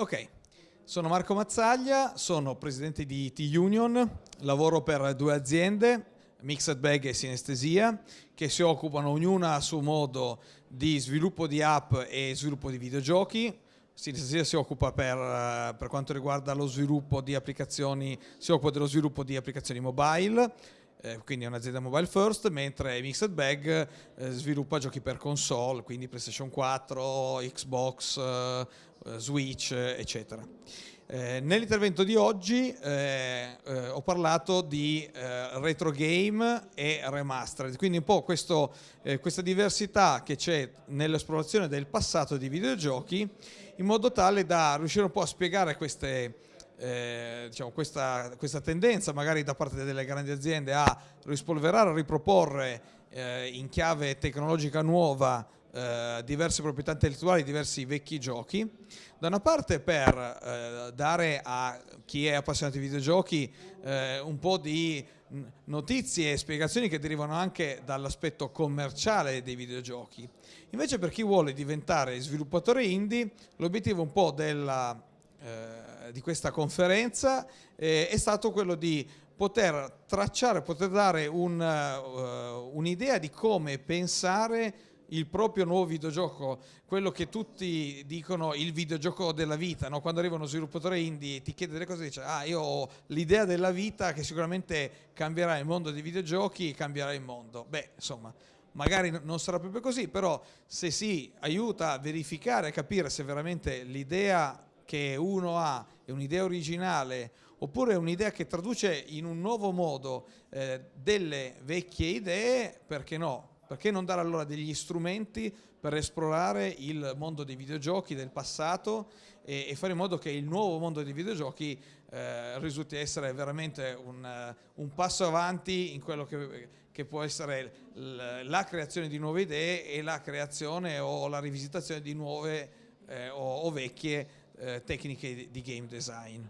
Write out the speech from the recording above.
Ok, sono Marco Mazzaglia, sono presidente di T-Union, lavoro per due aziende, Mixed Bag e Sinestesia, che si occupano ognuna a suo modo di sviluppo di app e sviluppo di videogiochi. Sinestesia si occupa per, per quanto riguarda lo sviluppo di applicazioni, si occupa dello sviluppo di applicazioni mobile, eh, quindi è un'azienda mobile first, mentre Mixed Bag eh, sviluppa giochi per console, quindi PlayStation 4, Xbox, eh, Switch, eccetera. Eh, nell'intervento di oggi eh, eh, ho parlato di retro game e remastered, quindi un po' questo, questa diversità che c'è nell'esplorazione del passato di videogiochi, in modo tale da riuscire un po' a spiegare queste, eh, diciamo, questa, questa, tendenza magari da parte delle grandi aziende a rispolverare, a riproporre eh, in chiave tecnologica nuova eh, diverse proprietà intellettuali, diversi vecchi giochi, da una parte per eh, dare a chi è appassionato di videogiochi eh, un po' di notizie e spiegazioni che derivano anche dall'aspetto commerciale dei videogiochi. Invece per chi vuole diventare sviluppatore indie, l'obiettivo un po' della eh, di questa conferenza eh, è stato quello di poter tracciare, poter dare un'idea uh, un di come pensare il proprio nuovo videogioco, quello che tutti dicono il videogioco della vita, no? quando arriva uno sviluppatore indie e ti chiede delle cose dice ah io ho l'idea della vita che sicuramente cambierà il mondo dei videogiochi, cambierà il mondo. Beh, insomma, magari non sarà proprio così, però se si aiuta a verificare, a capire se veramente l'idea che uno ha è un'idea originale oppure è un'idea che traduce in un nuovo modo eh, delle vecchie idee, perché no? Perché non dare allora degli strumenti per esplorare il mondo dei videogiochi del passato e, e fare in modo che il nuovo mondo dei videogiochi eh, risulti essere veramente un, uh, un, passo avanti in quello che, che può essere la creazione di nuove idee e la creazione o la rivisitazione di nuove eh, o, o vecchie eh, tecniche di game design.